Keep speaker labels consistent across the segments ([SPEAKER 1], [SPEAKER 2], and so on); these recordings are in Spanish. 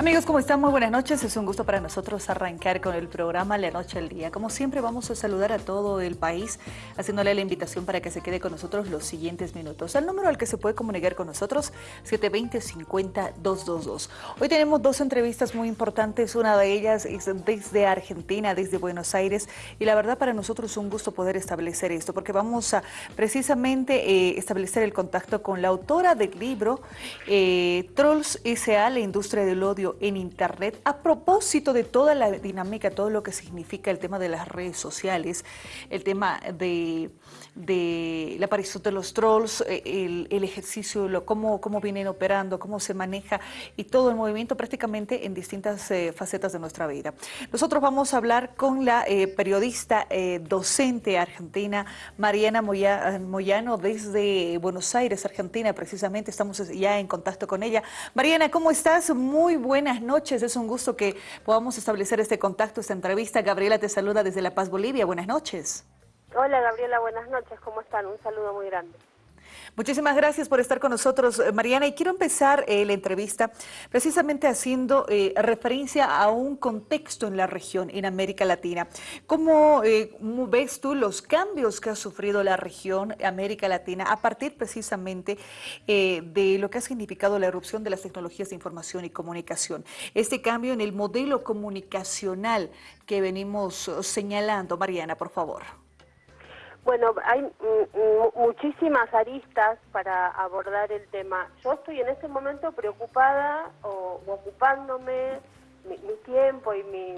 [SPEAKER 1] Amigos, ¿cómo están? Muy buenas noches. Es un gusto para nosotros arrancar con el programa La Noche al Día. Como siempre, vamos a saludar a todo el país, haciéndole la invitación para que se quede con nosotros los siguientes minutos. El número al que se puede comunicar con nosotros, 720-50-222. Hoy tenemos dos entrevistas muy importantes. Una de ellas es desde Argentina, desde Buenos Aires. Y la verdad, para nosotros es un gusto poder establecer esto, porque vamos a precisamente eh, establecer el contacto con la autora del libro eh, Trolls S.A., la industria del odio en Internet a propósito de toda la dinámica, todo lo que significa el tema de las redes sociales, el tema de, la aparición de los trolls, eh, el, ejercicio, cómo, cómo vienen operando, cómo se maneja y todo el movimiento prácticamente en distintas eh, facetas de nuestra vida. Nosotros vamos a hablar con la eh, periodista docente argentina Mariana Moyano desde Buenos Aires, Argentina, precisamente estamos ya en contacto con ella. Mariana, ¿cómo estás? Muy buena buenas noches. Es un gusto que podamos establecer este contacto, esta entrevista. Gabriela te saluda desde La Paz, Bolivia. Buenas noches.
[SPEAKER 2] Hola Gabriela, buenas noches. ¿Cómo están? Un saludo muy grande.
[SPEAKER 1] Muchísimas gracias por estar con nosotros, eh, Mariana. Y quiero empezar eh, la entrevista precisamente haciendo eh, referencia a un contexto en la región, en América Latina. ¿Cómo ves tú los cambios que ha sufrido la región, América Latina, a partir precisamente de lo que ha significado la erupción de las tecnologías de información y comunicación? Este cambio en el modelo comunicacional que venimos señalando. Mariana, por favor.
[SPEAKER 2] Bueno, hay muchísimas aristas para abordar el tema. Yo estoy en este momento preocupada o, ocupándome mi, tiempo y mi,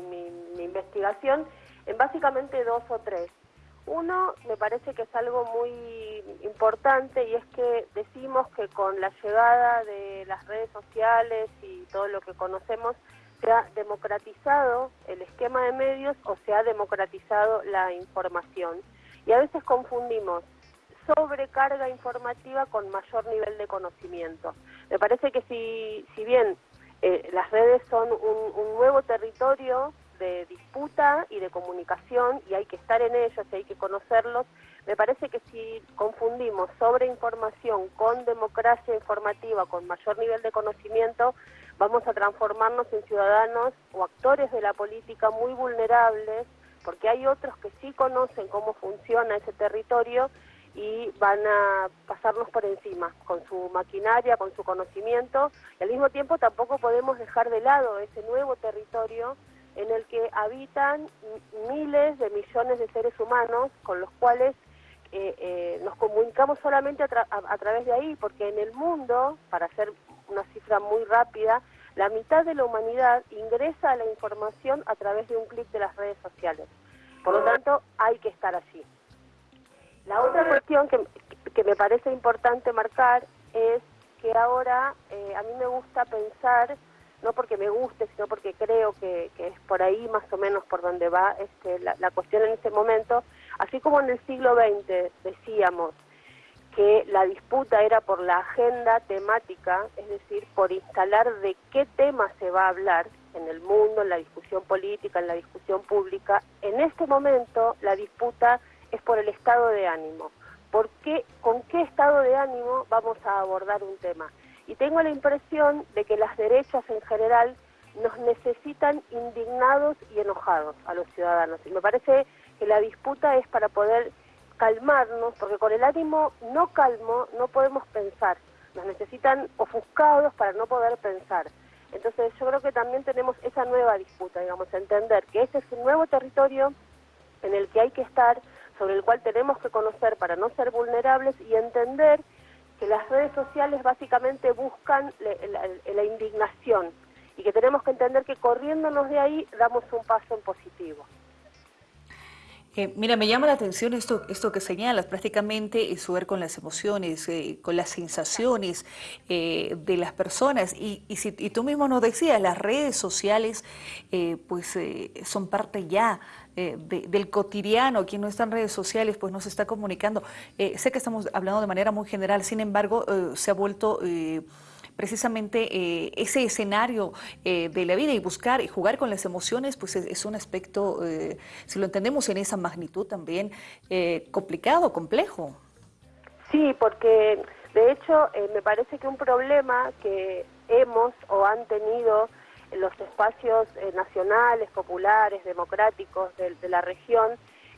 [SPEAKER 2] mi, investigación en básicamente dos o tres. Uno, me parece que es algo muy importante y es que decimos que con la llegada de las redes sociales y todo lo que conocemos, se ha democratizado el esquema de medios o se ha democratizado la información y a veces confundimos sobrecarga informativa con mayor nivel de conocimiento. Me parece que si, si bien eh, las redes son un, nuevo territorio de disputa y de comunicación y hay que estar en ellos y hay que conocerlos, me parece que si confundimos sobreinformación con democracia informativa, con mayor nivel de conocimiento, vamos a transformarnos en ciudadanos o actores de la política muy vulnerables porque hay otros que sí conocen cómo funciona ese territorio y van a pasarnos por encima con su maquinaria, con su conocimiento, y al mismo tiempo tampoco podemos dejar de lado ese nuevo territorio en el que habitan miles de millones de seres humanos con los cuales eh, eh, nos comunicamos solamente a través de ahí, porque en el mundo, para hacer una cifra muy rápida, la mitad de la humanidad ingresa a la información a través de un clic de las redes sociales. Por lo tanto, hay que estar allí. La otra cuestión que, me parece importante marcar es que ahora eh, a mí me gusta pensar, no porque me guste, sino porque creo que, es por ahí más o menos por donde va este, la, la cuestión en este momento, así como en el siglo XX decíamos, que la disputa era por la agenda temática, es decir, por instalar de qué tema se va a hablar en el mundo, en la discusión política, en la discusión pública. En este momento la disputa es por el estado de ánimo. ¿Por qué, ¿Con qué estado de ánimo vamos a abordar un tema? Y tengo la impresión de que las derechas en general nos necesitan indignados y enojados a los ciudadanos. Y me parece que la disputa es para poder calmarnos, porque con el ánimo no calmo no podemos pensar. Nos necesitan ofuscados para no poder pensar. Entonces yo creo que también tenemos esa nueva disputa, digamos, entender que este es un nuevo territorio en el que hay que estar, sobre el cual tenemos que conocer para no ser vulnerables y entender que las redes sociales básicamente buscan la indignación y que tenemos que entender que corriéndonos de ahí damos un paso en positivo.
[SPEAKER 1] Eh, mira, me llama la atención esto, esto que señalas, prácticamente es ver con las emociones, eh, con las sensaciones eh, de las personas. Y, y, si, tú mismo nos decías, las redes sociales pues son parte ya del cotidiano. Quien no está en redes sociales pues no se está comunicando. sé que estamos hablando de manera muy general, sin embargo se ha vuelto precisamente eh, ese escenario eh, de la vida y buscar y jugar con las emociones, pues es, un aspecto, eh, si lo entendemos en esa magnitud también, complicado, complejo.
[SPEAKER 2] Sí, porque de hecho me parece que un problema que hemos o han tenido los espacios eh, nacionales, populares, democráticos de, la región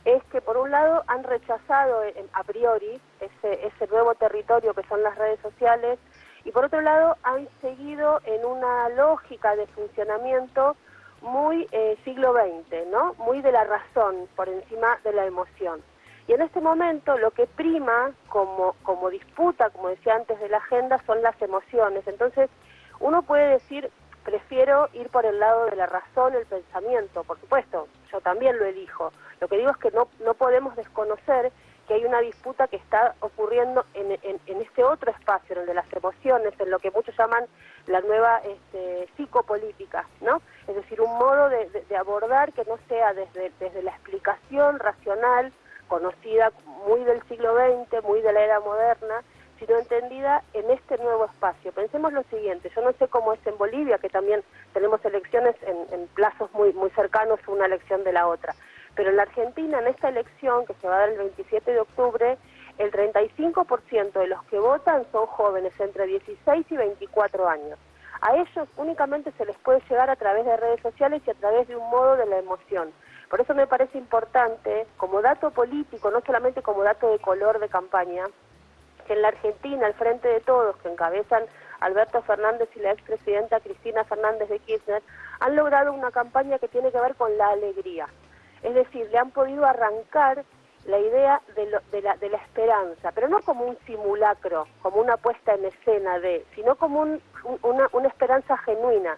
[SPEAKER 2] es que por un lado han rechazado a priori ese, ese nuevo territorio que son las redes sociales y por otro lado han seguido en una lógica de funcionamiento muy eh, siglo XX, ¿no? Muy de la razón por encima de la emoción. Y en este momento lo que prima como, como disputa, como decía antes de la agenda, son las emociones. Entonces uno puede decir, prefiero ir por el lado de la razón, el pensamiento, por supuesto, yo también lo elijo. Lo que digo es que no, no podemos desconocer que hay una disputa que está ocurriendo en, en, este otro espacio, en el de las emociones, en lo que muchos llaman la nueva este, psicopolítica, ¿no? Es decir, un modo de, abordar que no sea desde, la explicación racional, conocida muy del siglo XX, muy de la era moderna, sino entendida en este nuevo espacio. Pensemos lo siguiente, yo no sé cómo es en Bolivia, que también tenemos elecciones en, plazos muy cercanos una elección de la otra, pero en la Argentina, en esta elección que se va a dar el 27 de octubre, el 35% de los que votan son jóvenes entre 16 y 24 años. A ellos únicamente se les puede llegar a través de redes sociales y a través de un modo de la emoción. Por eso me parece importante, como dato político, no solamente como dato de color de campaña, que en la Argentina, al frente de todos, que encabezan Alberto Fernández y la expresidenta Cristina Fernández de Kirchner, han logrado una campaña que tiene que ver con la alegría. Es decir, le han podido arrancar la idea de, la, de la, esperanza, pero no como un simulacro, como una puesta en escena de, sino como una, una esperanza genuina.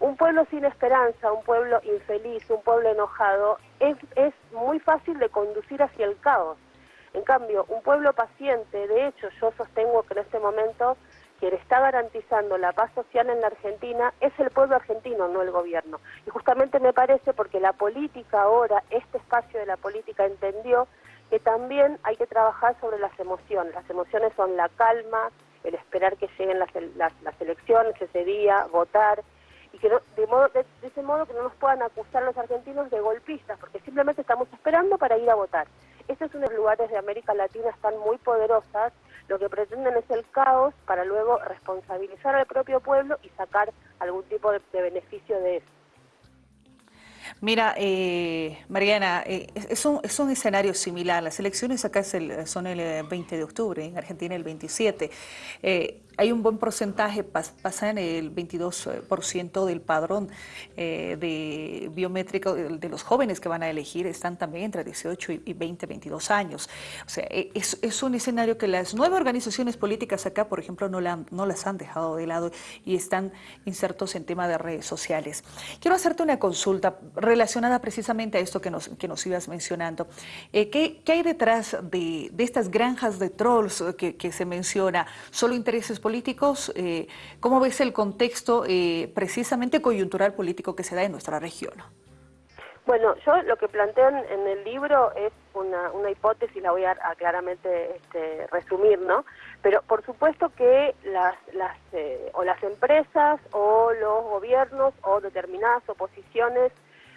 [SPEAKER 2] Un pueblo sin esperanza, un pueblo infeliz, un pueblo enojado, es, es muy fácil de conducir hacia el caos. En cambio, un pueblo paciente, de hecho, yo sostengo que en este momento quien está garantizando la paz social en la Argentina es el pueblo argentino, no el gobierno. Y justamente me parece porque la política ahora, este espacio de la política entendió que también hay que trabajar sobre las emociones. Las emociones son la calma, el esperar que lleguen las, las, elecciones ese día, votar, y que de, modo, de, ese modo que no nos puedan acusar los argentinos de golpistas, porque simplemente estamos esperando para ir a votar. Estos son los lugares de América Latina están muy poderosas, lo que pretenden es el caos para luego responsabilizar al propio pueblo y sacar algún tipo de, beneficio de eso.
[SPEAKER 1] Mira, eh, Mariana, eh, es, un, es, un, escenario similar. Las elecciones acá son el 20 de octubre, en Argentina el 27 hay un buen porcentaje, pasa en el 22% del padrón eh, de biométrico de los jóvenes que van a elegir, están también entre 18 y 20, 22 años. O sea, e, es, un escenario que las nueve organizaciones políticas acá, por ejemplo, no, no las han dejado de lado y están insertos en tema de redes sociales. Quiero hacerte una consulta relacionada precisamente a esto que nos, que nos ibas mencionando. Eh, ¿qué, hay detrás de, estas granjas de trolls que, que se menciona? ¿Solo intereses políticos? Políticos, eh, ¿cómo ves el contexto eh, precisamente coyuntural político que se da en nuestra región?
[SPEAKER 2] Bueno, yo lo que planteo en, el libro es una, una, hipótesis, la voy a, claramente este, resumir, ¿no? Pero por supuesto que las, las eh, o las empresas o los gobiernos o determinadas oposiciones,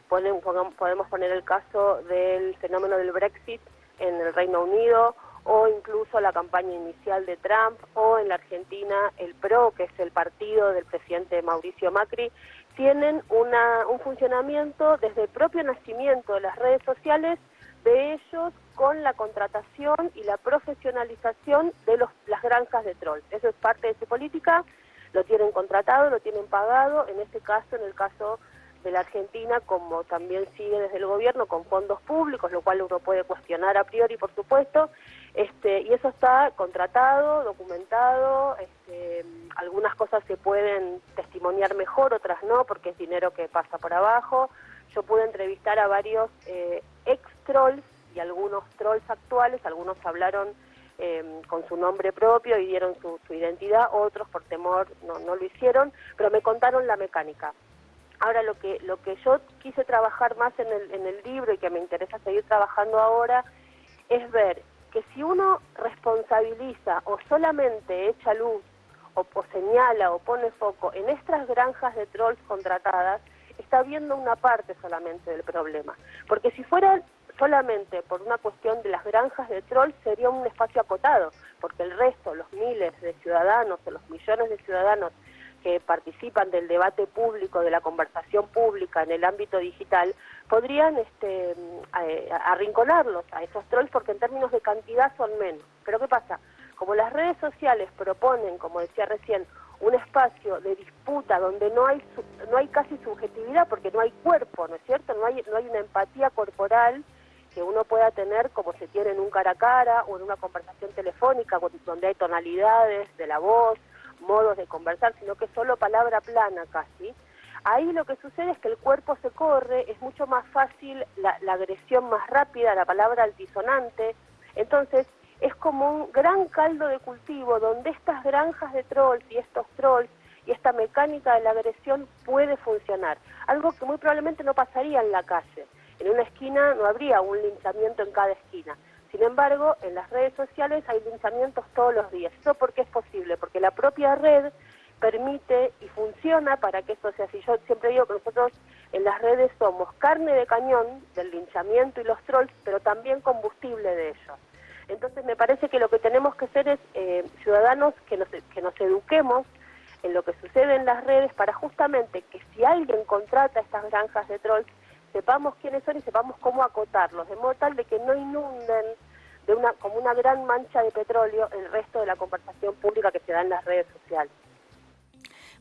[SPEAKER 2] podemos poner el caso del fenómeno del Brexit en el Reino Unido o incluso la campaña inicial de Trump, o en la Argentina el PRO, que es el partido del presidente Mauricio Macri, tienen una, un funcionamiento desde el propio nacimiento de las redes sociales de ellos con la contratación y la profesionalización de los, las granjas de trolls. Eso es parte de su política, lo tienen contratado, lo tienen pagado, en este caso, en el caso de la Argentina, como también sigue desde el gobierno con fondos públicos, lo cual uno puede cuestionar a priori, por supuesto, este, y eso está contratado, documentado, este, algunas cosas se pueden testimoniar mejor, otras no, porque es dinero que pasa por abajo. Yo pude entrevistar a varios eh, ex-trolls y algunos trolls actuales, algunos hablaron em, con su nombre propio y dieron su, identidad, otros por temor no, no lo hicieron, pero me contaron la mecánica. Ahora lo que, lo que yo quise trabajar más en el, en el libro y que me interesa seguir trabajando ahora es ver que si uno responsabiliza o solamente echa luz o, señala o pone foco en estas granjas de trolls contratadas, está viendo una parte solamente del problema. Porque si fuera solamente por una cuestión de las granjas de trolls sería un espacio acotado, porque el resto, los miles de ciudadanos o los millones de ciudadanos que participan del debate público, de la conversación pública en el ámbito digital, podrían este, arrinconarlos a esos trolls porque en términos de cantidad son menos. Pero ¿qué pasa? Como las redes sociales proponen, como decía recién, un espacio de disputa donde no hay no hay casi subjetividad porque no hay cuerpo, ¿no es cierto? No hay no hay una empatía corporal que uno pueda tener como se tiene en un cara a cara o en una conversación telefónica donde hay tonalidades de la voz, modos de conversar, sino que solo palabra plana casi. Ahí lo que sucede es que el cuerpo se corre, es mucho más fácil la, la agresión más rápida, la palabra altisonante. Entonces, es como un gran caldo de cultivo donde estas granjas de trolls y estos trolls y esta mecánica de la agresión puede funcionar. Algo que muy probablemente no pasaría en la calle. En una esquina no habría un linchamiento en cada esquina. Sin embargo, en las redes sociales hay linchamientos todos los días. ¿Eso por qué es posible? Porque la propia red permite y funciona para que esto sea así. Yo siempre digo que nosotros en las redes somos carne de cañón del linchamiento y los trolls, pero también combustible de ellos. Entonces me parece que lo que tenemos que ser es eh, ciudadanos que nos, que nos eduquemos en lo que sucede en las redes para justamente que si alguien contrata estas granjas de trolls, sepamos quiénes son y sepamos cómo acotarlos, de modo tal de que no inunden de una, como una gran mancha de petróleo el resto de la conversación pública que se da en las redes sociales.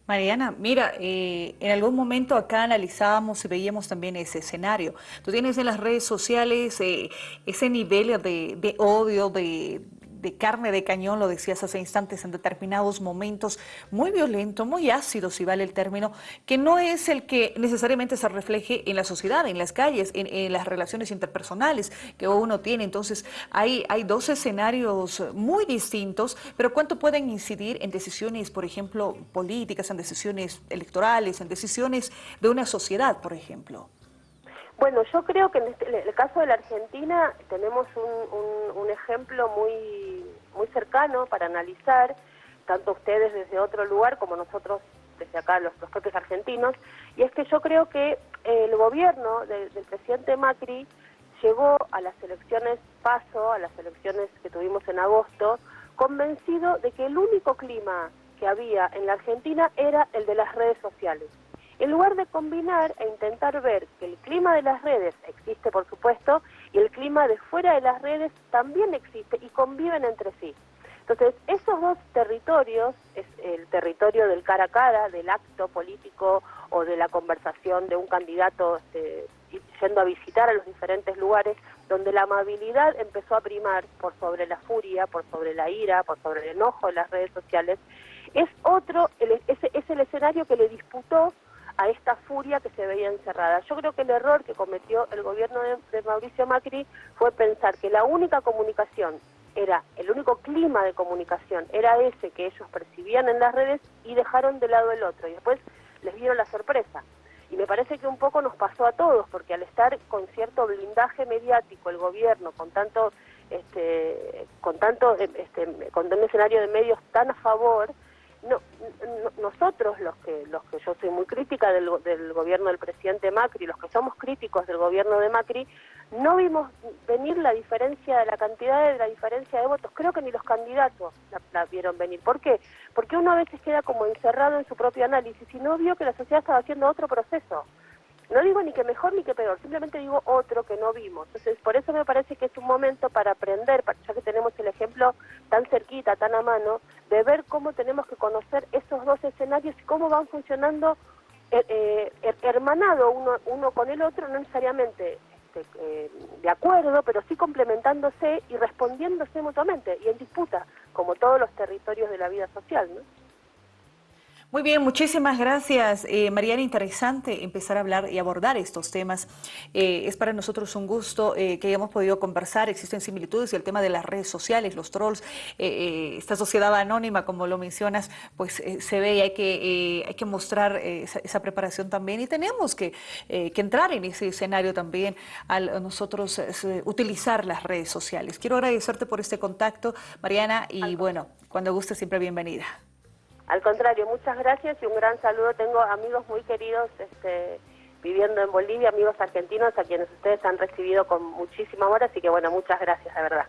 [SPEAKER 1] Mariana, mira, eh, en algún momento acá analizábamos y veíamos también ese escenario. Tú tienes en las redes sociales eh, ese nivel de odio, de, de carne de cañón, lo decías hace instantes, en determinados momentos, muy violento, muy ácido, si vale el término, que no es el que necesariamente se refleje en la sociedad, en las calles, en, las relaciones interpersonales que uno tiene. Entonces, hay, hay dos escenarios muy distintos, pero ¿cuánto pueden incidir en decisiones, por ejemplo, políticas, en decisiones electorales, en decisiones de una sociedad, por ejemplo?
[SPEAKER 2] Bueno, yo creo que este, en, el caso de la Argentina tenemos un, un, ejemplo muy, muy cercano para analizar, tanto ustedes desde otro lugar como nosotros desde acá, los, propios argentinos, y es que yo creo que el gobierno del presidente Macri llegó a las elecciones paso, a las elecciones que tuvimos en agosto, convencido de que el único clima que había en la Argentina era el de las redes sociales. En lugar de combinar e intentar ver que el clima de las redes existe, por supuesto, y el clima de fuera de las redes también existe y conviven entre sí. Entonces, esos dos territorios, es el territorio del cara a cara, del acto político o de la conversación de un candidato este, yendo a visitar a los diferentes lugares, donde la amabilidad empezó a primar por sobre la furia, por sobre la ira, por sobre el enojo de las redes sociales, es otro, es, es el escenario que le disputó a esta furia que se veía encerrada. Yo creo que el error que cometió el gobierno de, Mauricio Macri fue pensar que la única comunicación era, el único clima de comunicación era ese que ellos percibían en las redes y dejaron de lado el otro y después les dieron la sorpresa. Y me parece que un poco nos pasó a todos, porque al estar con cierto blindaje mediático el gobierno, con tanto, este, con tanto, este, con un escenario de medios tan a favor, no, nosotros los que los que yo soy muy crítica del, gobierno del presidente Macri, los que somos críticos del gobierno de Macri, no vimos venir la diferencia de la cantidad de la diferencia de votos. Creo que ni los candidatos la, vieron venir. ¿Por qué? Porque uno a veces queda como encerrado en su propio análisis y no vio que la sociedad estaba haciendo otro proceso. No digo ni que mejor ni que peor, simplemente digo otro que no vimos. Entonces, por eso me parece que es un momento para aprender, ya que tenemos el ejemplo tan cerquita, tan a mano, de ver cómo tenemos que conocer esos dos escenarios y cómo van funcionando eh, eh hermanado uno, uno con el otro, no necesariamente este, eh, de acuerdo, pero sí complementándose y respondiéndose mutuamente y en disputa, como todos los territorios de la vida social. ¿no?
[SPEAKER 1] Muy bien, muchísimas gracias, eh, Mariana. Interesante empezar a hablar y abordar estos temas. Eh, es para nosotros un gusto eh, que hayamos podido conversar. Existen similitudes y el tema de las redes sociales, los trolls, esta sociedad anónima, como lo mencionas, pues se ve y hay que, hay que mostrar esa, preparación también y tenemos que, que, entrar en ese escenario también al nosotros utilizar las redes sociales. Quiero agradecerte por este contacto, Mariana, y bueno, cuando guste siempre bienvenida.
[SPEAKER 2] Al contrario, muchas gracias y un gran saludo. Tengo amigos muy queridos este, viviendo en Bolivia, amigos argentinos a quienes ustedes han recibido con muchísima amor, así que bueno, muchas gracias, de verdad.